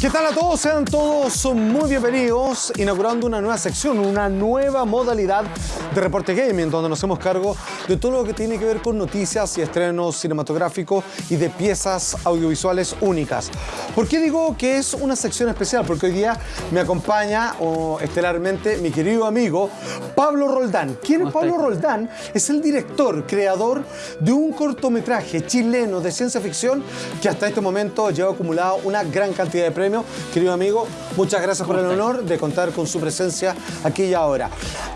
¿Qué tal a todos? Sean todos muy bienvenidos, inaugurando una nueva sección, una nueva modalidad de Reporte Gaming, donde nos hacemos cargo de todo lo que tiene que ver con noticias y estrenos cinematográficos y de piezas audiovisuales únicas. ¿Por qué digo que es una sección especial? Porque hoy día me acompaña estelarmente mi querido amigo Pablo Roldán. ¿Quién es Pablo Roldán? Es el director, creador de un cortometraje chileno de ciencia ficción que hasta este momento lleva acumulado una gran cantidad de premios. Querido amigo, muchas gracias por el honor de contar con su presencia aquí y ahora.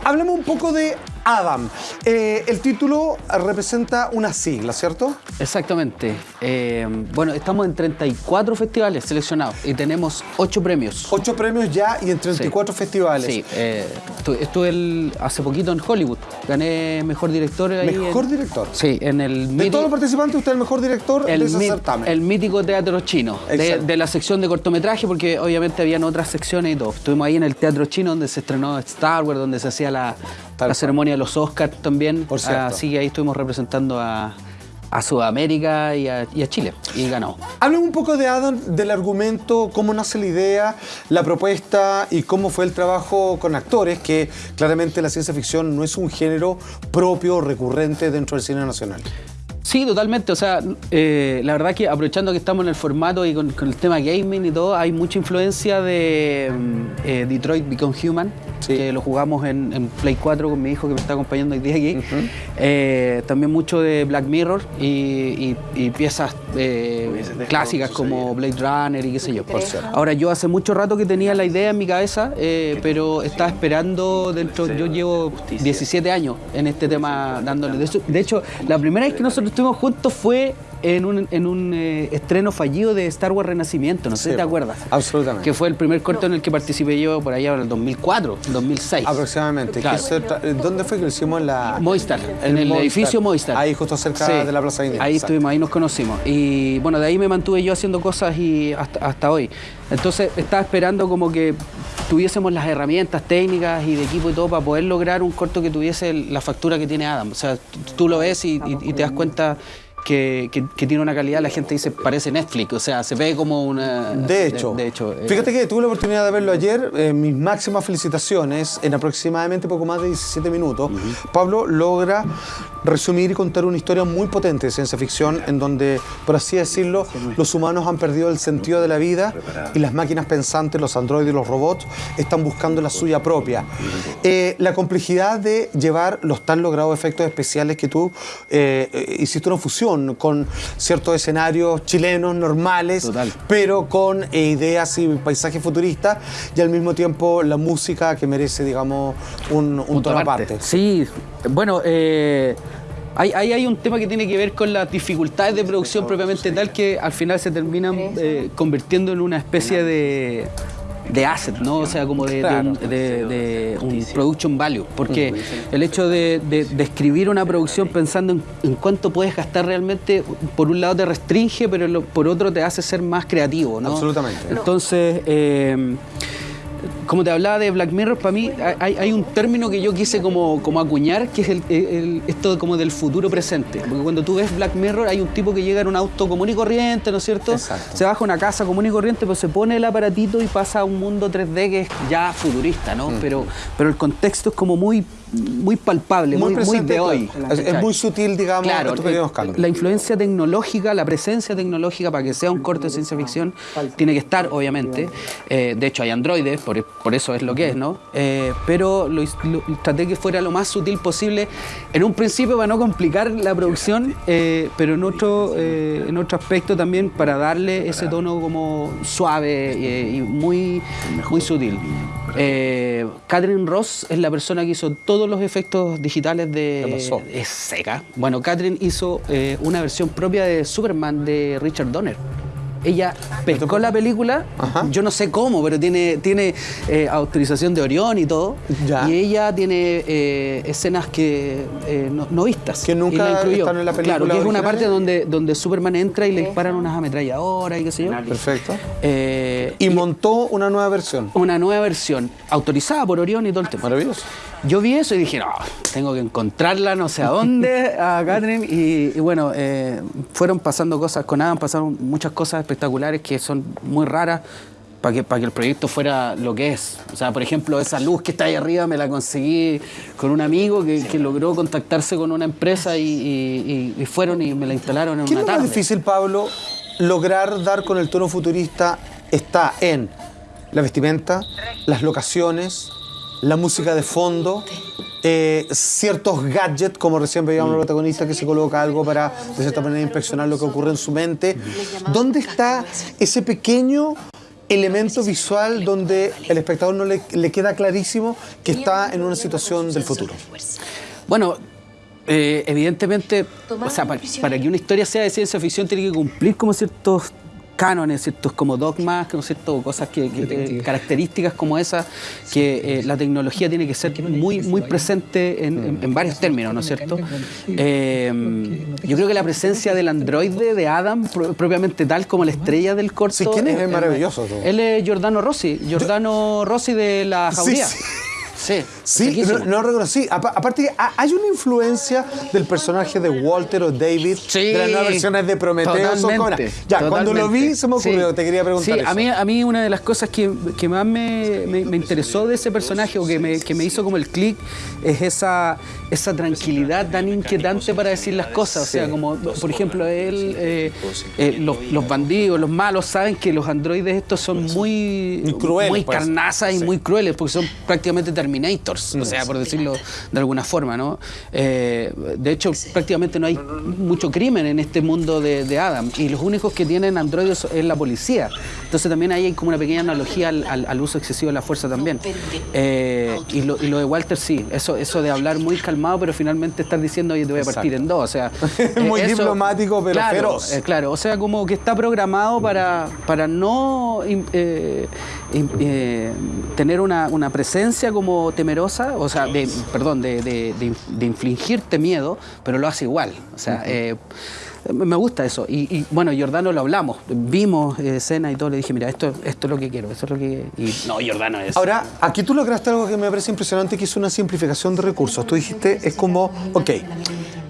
Hablemos un poco de Adam. Eh, el título representa una sigla, ¿cierto? Exactamente. Eh, bueno, estamos en 34 festivales seleccionados y tenemos 8 premios. 8 premios ya y en 34 festivales. Sí, eh, estuve, hace poquito en Hollywood. Gané mejor director. ¿Mejor director? Sí, en el... De todos los participantes, usted es el mejor director el de ese certamen. El mítico teatro chino, de, la sección de cortometraje, porque obviamente habían otras secciones y todo. Estuvimos ahí en el teatro chino donde se estrenó Star Wars, donde se hacía la, la ceremonia de los Oscars también. Por Así que ahí estuvimos representando a, Sudamérica y a, Chile y ganó. Hablen un poco de Adam, del argumento, cómo nace la idea, la propuesta y cómo fue el trabajo con actores, que claramente la ciencia ficción no es un género propio, recurrente dentro del cine nacional. Sí, totalmente. O sea, eh, la verdad que aprovechando que estamos en el formato y con, el tema gaming y todo, hay mucha influencia de mm, eh, Detroit Become Human, que lo jugamos en, Play 4 con mi hijo que me está acompañando hoy día aquí. Eh, también mucho de Black Mirror y, piezas clásicas como Blade Runner y qué sé yo. Ahora, yo hace mucho rato que tenía la idea en mi cabeza, pero estaba esperando dentro, yo llevo 17 años en este tema dándole. De hecho, la primera vez que nosotros estuvimos juntos fue en un, en un eh, estreno fallido de Star Wars Renacimiento, no sé si te acuerdas. Absolutamente. Que fue el primer corto en el que participé yo por allá en el 2004, 2006. Aproximadamente. ¿Dónde fue que lo hicimos? En la... Moistar, en el edificio Moistar. Ahí justo cerca de la Plaza India. Ahí estuvimos, ahí nos conocimos. Y bueno, de ahí me mantuve yo haciendo cosas y hasta, hasta hoy. Entonces estaba esperando como que tuviésemos las herramientas técnicas y de equipo y todo para poder lograr un corto que tuviese la factura que tiene Adam. O sea, tú lo ves y te das cuenta que, tiene una calidad, la gente dice, parece Netflix, o sea, se ve como una... De hecho, de, hecho eh, fíjate que tuve la oportunidad de verlo ayer, eh, mis máximas felicitaciones, en aproximadamente poco más de 17 minutos, Pablo logra resumir y contar una historia muy potente de ciencia ficción, en donde, por así decirlo, los humanos han perdido el sentido de la vida y las máquinas pensantes, los androides y los robots, están buscando la suya propia. Eh, la complejidad de llevar los tan logrados efectos especiales que tú hiciste una fusión con ciertos escenarios chilenos normales, pero con eh, ideas y paisajes futuristas y al mismo tiempo la música que merece, digamos, un, tono aparte. Sí, bueno, eh, Hay, hay, un tema que tiene que ver con las dificultades de producción propiamente tal que al final se terminan eh, convirtiendo en una especie de, de asset, ¿no? O sea, como de, un production value. Porque el hecho de, escribir una producción pensando en, cuánto puedes gastar realmente, por un lado te restringe, pero por otro te hace ser más creativo, ¿no? Absolutamente. Entonces, eh, como te hablaba de Black Mirror, para mí hay, un término que yo quise como, como acuñar, que es el, esto como del futuro presente. Porque cuando tú ves Black Mirror, hay un tipo que llega en un auto común y corriente, ¿no es cierto? Se baja a una casa común y corriente, pero se pone el aparatito y pasa a un mundo 3D que es ya futurista, ¿no? Mm. Pero, pero el contexto es como muy muy palpable, muy, muy, de hoy. Es, muy sutil, digamos, claro, La influencia tecnológica, la presencia tecnológica para que sea un corte de ciencia ficción tiene que estar, obviamente. Eh, de hecho, hay androides, por, por, eso es lo que es, ¿no? Eh, pero lo, traté que fuera lo más sutil posible en un principio para no complicar la producción, eh, pero en otro, en otro aspecto también para darle ese tono como suave y muy, muy sutil. Catherine Ross es la persona que hizo todo los efectos digitales de... Es seca. Bueno, Catherine hizo eh, una versión propia de Superman de Richard Donner ella pescó la película, yo no sé cómo, pero tiene, tiene eh, autorización de Orión y todo. Y ella tiene eh, escenas que no, vistas. Que nunca están en la película. Claro, que es una parte donde, donde Superman entra y le disparan unas ametralladoras y qué sé yo. Perfecto. y montó una nueva versión. Una nueva versión, autorizada por Orión y todo el tema. Maravilloso. Yo vi eso y dije, no, tengo que encontrarla no sé a dónde, a Catherine. Y, bueno, eh, fueron pasando cosas con Adam, pasaron muchas cosas espectaculares que son muy raras para que, para que el proyecto fuera lo que es. O sea, por ejemplo, esa luz que está ahí arriba me la conseguí con un amigo que, logró contactarse con una empresa y, fueron y me la instalaron en ¿Qué una tarde. es más difícil, Pablo, lograr dar con el tono futurista? Está en la vestimenta, las locaciones, la música de fondo, eh, ciertos gadgets, como recién veíamos el protagonista que se coloca algo para de cierta manera inspeccionar lo que ocurre en su mente. ¿Dónde está ese pequeño elemento visual donde el espectador no le, queda clarísimo que está en una situación del futuro? Bueno, eh, evidentemente, o sea, para, que una historia sea de ciencia ficción tiene que cumplir como ciertos cánones, ciertos como dogmas, ¿no cierto? cosas que, características como esas, que eh, la tecnología tiene que ser muy, muy presente en, varios términos, ¿no es cierto? Eh, yo creo que la presencia del androide de Adam, propiamente tal como la estrella del corto. Sí, ¿quién es? maravilloso. Él es Giordano Rossi, Giordano Rossi de la jauría. Sí, sí no, no, reconocí. Aparte, hay una influencia del personaje de Walter o David de las nuevas versiones de Prometeo. Ya, cuando lo vi se me ocurrió, te quería preguntar. Sí, A, mí, a mí una de las cosas que, que más me, me, interesó de ese personaje o que me, que me hizo como el clic es esa, esa tranquilidad tan inquietante para decir las cosas. O sea, como por ejemplo, él, eh, eh, los, los, bandidos, los malos saben que los androides estos son muy, muy, pues. carnazas y muy crueles porque son prácticamente terminados Terminators, o sea, por decirlo de alguna forma, ¿no? Eh, de hecho, prácticamente no hay mucho crimen en este mundo de, Adam y los únicos que tienen androides es la policía. Entonces también ahí hay como una pequeña analogía al, uso excesivo de la fuerza también. Eh, y, lo, de Walter sí, eso, eso de hablar muy calmado, pero finalmente estar diciendo, oye, te voy a partir en dos. O sea, muy diplomático, pero claro, feroz. Eh, claro, o sea, como que está programado para, para no tener una, una presencia como temerosa, o sea, de, perdón, de, de, infligirte miedo, pero lo hace igual. O sea, eh, me gusta eso. Y, bueno, Jordano lo hablamos, vimos escena y todo, le dije, mira, esto, esto es lo que quiero, eso es lo que... Y no, Jordano es... Ahora, aquí tú lograste algo que me parece impresionante, que es una simplificación de recursos. Tú dijiste, es como, ok,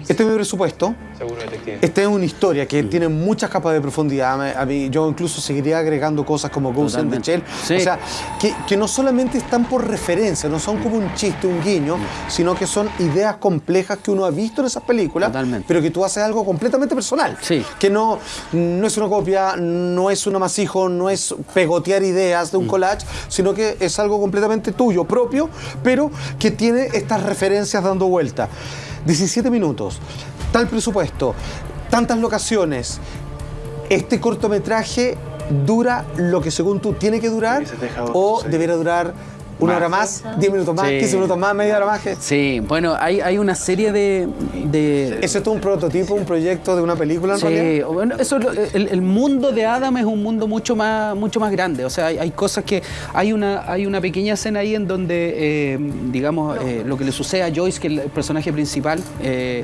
este es mi presupuesto. Seguro detective. Esta es una historia que tiene muchas capas de profundidad. A mí, yo incluso seguiría agregando cosas como Ghost in the Shell. O sea, que, que, no solamente están por referencia, no son como un chiste, un guiño, sino que son ideas complejas que uno ha visto en esas películas, pero que tú haces algo completamente personal. Sí. Que no, no es una copia, no es un amasijo, no es pegotear ideas de un mm. collage, sino que es algo completamente tuyo, propio, pero que tiene estas referencias dando vuelta. 17 minutos, tal presupuesto, tantas locaciones. Este cortometraje dura lo que según tú tiene que durar o debería durar ¿Una hora más? ¿Diez minutos más? ¿15 minutos más? ¿Media hora más? Sí, bueno, hay, hay una serie de, de... ¿Eso es un prototipo, un proyecto de una película en sí, bueno, eso, el, el, mundo de Adam es un mundo mucho más, mucho más grande. O sea, hay, hay cosas que... Hay una, hay una pequeña escena ahí en donde, eh, digamos, eh, lo que le sucede a Joyce, que es el personaje principal, eh,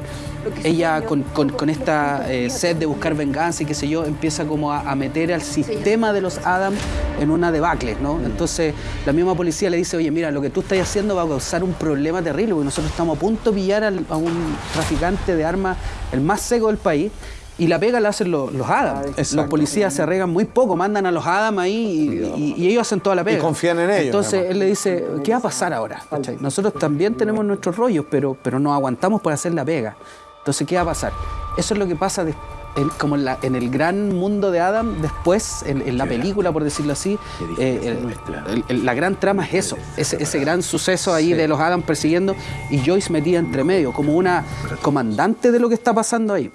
ella con, con, con esta sed de buscar venganza y qué sé yo, empieza como a, a meter al sistema de los Adam en una debacle, ¿no? Entonces, la misma policía le dice, oye, mira, lo que tú estás haciendo va a causar un problema terrible, porque nosotros estamos a punto de pillar a un traficante de armas, el más seco del país, y la pega la hacen los, los Adams. Los policías se arreglan muy poco, mandan a los Adams ahí y, ellos hacen toda la pega. Y confían en ellos. Entonces él le dice, ¿qué va a pasar ahora? Nosotros también tenemos nuestros rollos, pero, pero nos aguantamos por hacer la pega. Entonces, ¿qué va a pasar? Eso es lo que pasa después como en, el gran mundo de Adam, después, en, la película, por decirlo así, eh, la gran trama es eso, ese, gran suceso ahí de los Adam persiguiendo y Joyce metida entre medio, como una comandante de lo que está pasando ahí.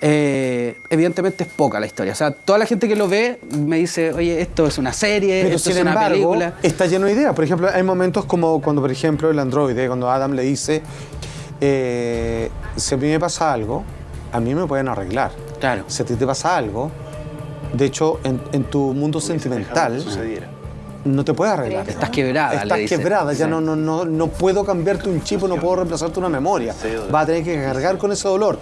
Eh, evidentemente es poca la historia. O sea, toda la gente que lo ve me dice, oye, esto es una serie, esto es una película. Está lleno de ideas. Por ejemplo, hay momentos como cuando, por ejemplo, el androide, cuando Adam le dice, eh, si a mí me pasa algo, a mí me pueden arreglar. Si a ti te pasa algo, de hecho, en, tu mundo sentimental, no te puedes arreglar. Estás quebrada. Estás quebrada, ya no, no, no, no puedo cambiarte un chip o no puedo reemplazarte una memoria. Vas a tener que cargar con ese dolor.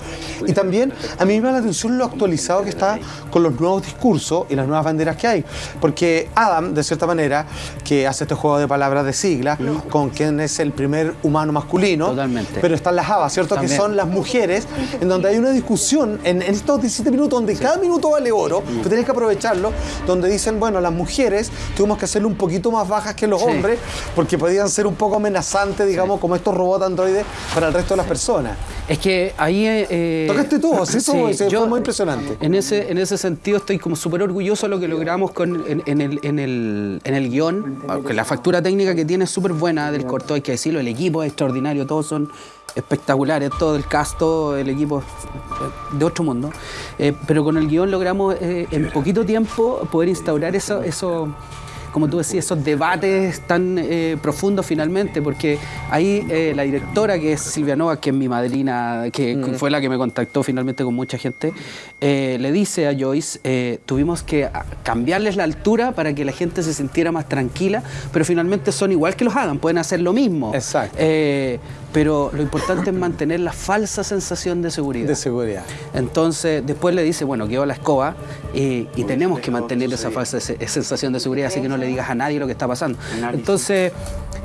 Y también a mí me llama la atención lo actualizado que está con los nuevos discursos y las nuevas banderas que hay. Porque Adam, de cierta manera, que hace este juego de palabras de sigla, con quien es el primer humano masculino. Totalmente. Pero están las habas, ¿cierto? Que son las mujeres, en donde hay una discusión en, estos 17 minutos, donde cada minuto vale oro, tú tienes que aprovecharlo, donde dicen, bueno, las mujeres tuvimos que hacerlo un poquito más bajas que los hombres, porque podían ser un poco amenazantes, digamos, como estos robots androides para el resto de las personas. Es que ahí... Eh, Tocaste tú, eso fue muy impresionante. En ese, en ese sentido estoy como súper orgulloso de lo que logramos con, en, el, en, el, en el guion, porque la factura técnica que tiene es súper buena del corto, hay que decirlo, el equipo es extraordinario, todos son espectaculares, todo el cast, todo el equipo de otro mundo. Eh, pero con el guion logramos eh, en poquito tiempo poder instaurar eso, eso como tú decías, esos debates tan eh, profundos finalmente, porque ahí eh, la directora, que es Silvia Nova, que es mi madrina, que mm. fue la que me contactó finalmente con mucha gente, eh, le dice a Joyce, tuvimos que cambiarles la altura para que la gente se sintiera más tranquila, pero finalmente son igual que los Adam, pueden hacer lo mismo. Exacto pero lo importante es mantener la falsa sensación de seguridad. De seguridad. Entonces, después le dice, bueno, quedó la escoba y, tenemos que mantener esa falsa sensación de seguridad, así que no le digas a nadie lo que está pasando. Entonces,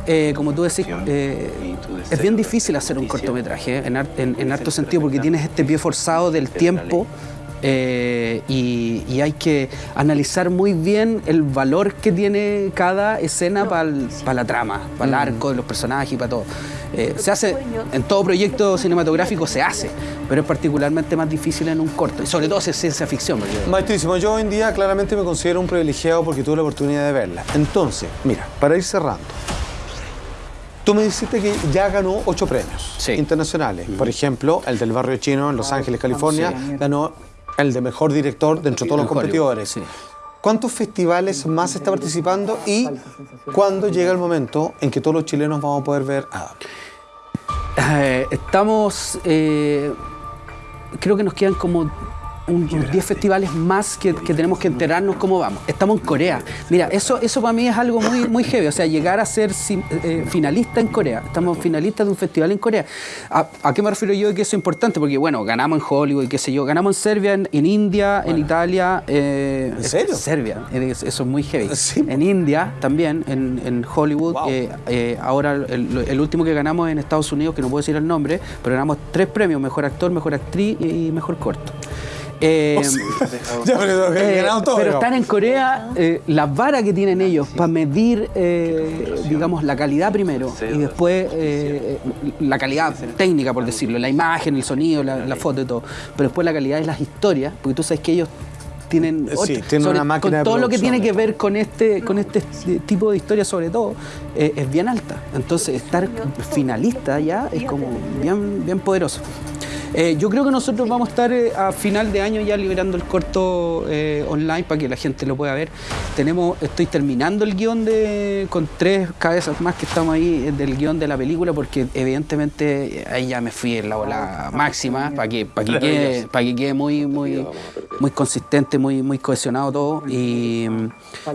eh, como tú decís, eh, es bien difícil hacer un cortometraje en, en, en harto sentido porque tienes este pie forzado del tiempo eh, y, hay que analizar muy bien el valor que tiene cada escena para la trama, para el mm. arco de los personajes y para todo. Eh, se hace, en todo proyecto cinematográfico se hace, pero es particularmente más difícil en un corto, y sobre todo si es ciencia ficción. Maestrísimo, yo hoy en día claramente me considero un privilegiado porque tuve la oportunidad de verla. Entonces, mira, para ir cerrando, Tú me dijiste que ya ganó ocho premios internacionales. Por ejemplo, el del barrio chino en Los Ángeles, California, ganó el de mejor director dentro de todos los competidores. ¿Cuántos festivales más está participando y cuándo llega el momento en que todos los chilenos vamos a poder ver a eh, estamos, eh, creo que nos quedan como unos 10 festivales más que, tenemos que enterarnos cómo vamos. Estamos en Corea. Mira, eso, eso para mí es algo muy, muy heavy. O sea, llegar a ser eh, finalista en Corea. Estamos finalistas de un festival en Corea. ¿A, qué me refiero yo de que eso es importante? Porque, bueno, ganamos en Hollywood y qué sé yo. Ganamos en Serbia, en, India, en Italia. Eh, ¿En serio? Serbia. Eso es muy heavy. En India también, en, Hollywood. Eh, ahora el, último que ganamos en Estados Unidos, que no puedo decir el nombre, pero ganamos tres premios, mejor actor, mejor actriz y mejor corto. Eh, pero, eh, están en Corea, eh, la vara que tienen ellos para medir, digamos, la calidad primero y después la calidad técnica, por decirlo, la imagen, el sonido, la, foto y todo. Pero después la calidad de las historias, porque tú sabes que ellos tienen, una máquina con todo lo que tiene que ver con este con este tipo de historia sobre todo es bien alta. Entonces estar finalista ya es como bien bien poderoso eh, yo creo que nosotros vamos a estar eh, a final de año ya liberando el corto eh, online para que la gente lo pueda ver. Tenemos, estoy terminando el guion de, con tres cabezas más que estamos ahí del guion de la película porque evidentemente ahí ya me fui en la ola máxima para que, para que, quede, para que quede muy, muy, muy consistente, muy, muy cohesionado todo y,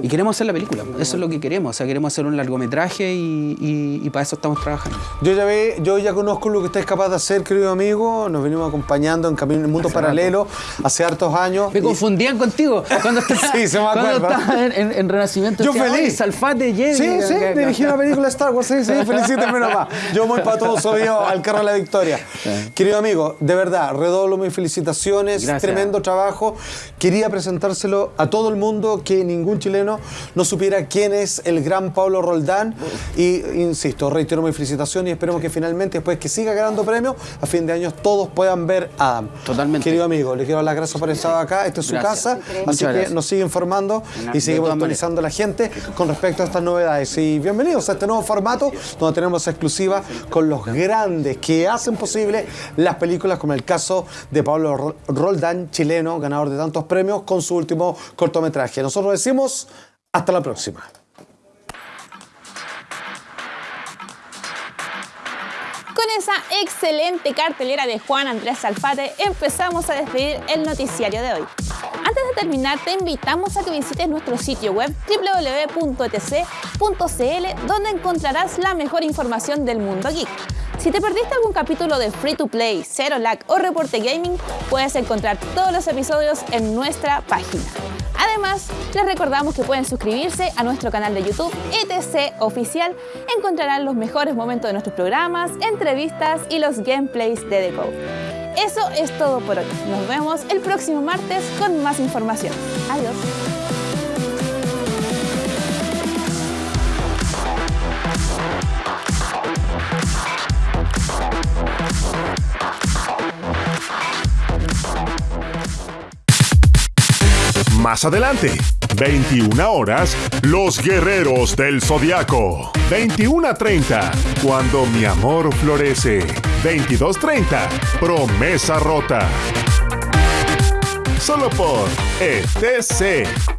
queremos hacer la película. Eso es lo que queremos. O sea, queremos hacer un largometraje y, para eso estamos trabajando. Yo ya, ve, yo ya conozco lo que estáis capaz de hacer, querido amigo venimos acompañando en Camino en el Mundo Paralelo hace hartos años. Me confundían contigo cuando estaba, sí, se me cuando en, en, Renacimiento. Yo feliz. Salfate, Jedi. Sí, sí, dirigí una película Star Wars, sí, sí, felicíteme nomás. Yo muy para todos soy al carro de la victoria. Querido amigo, de verdad, redoblo mis felicitaciones, tremendo trabajo. Quería presentárselo a todo el mundo, que ningún chileno no supiera quién es el gran Pablo Roldán. Y, insisto, reitero mi felicitación y esperemos que finalmente, después que siga ganando premios, a fin de año todos puedan ver a Adam. Totalmente. Querido amigo, le quiero dar las gracias por estar acá. Esta es su casa, así que nos sigue informando y sigue actualizando a la gente con respecto a estas novedades. Y bienvenidos a este nuevo formato donde tenemos exclusiva con los grandes que hacen posible las películas, como el caso de Pablo Roldán, chileno, ganador de tantos premios, con su último cortometraje. Nosotros decimos hasta la próxima. Esa excelente cartelera de Juan Andrés Alfate empezamos a despedir el noticiario de hoy. Antes de terminar, te invitamos a que visites nuestro sitio web www.etc.cl donde encontrarás la mejor información del mundo geek. Si te perdiste algún capítulo de Free to Play, Zero Lag o Reporte Gaming, puedes encontrar todos los episodios en nuestra página. Además, les recordamos que pueden suscribirse a nuestro canal de YouTube ETC Oficial. Encontrarán los mejores momentos de nuestros programas, entrevistas y los gameplays de The Code. Eso es todo por hoy. Nos vemos el próximo martes con más información. Adiós. Más adelante, 21 horas, Los Guerreros del Zodiaco. 21.30, Cuando mi amor florece. 22.30, Promesa rota. Solo por ETC.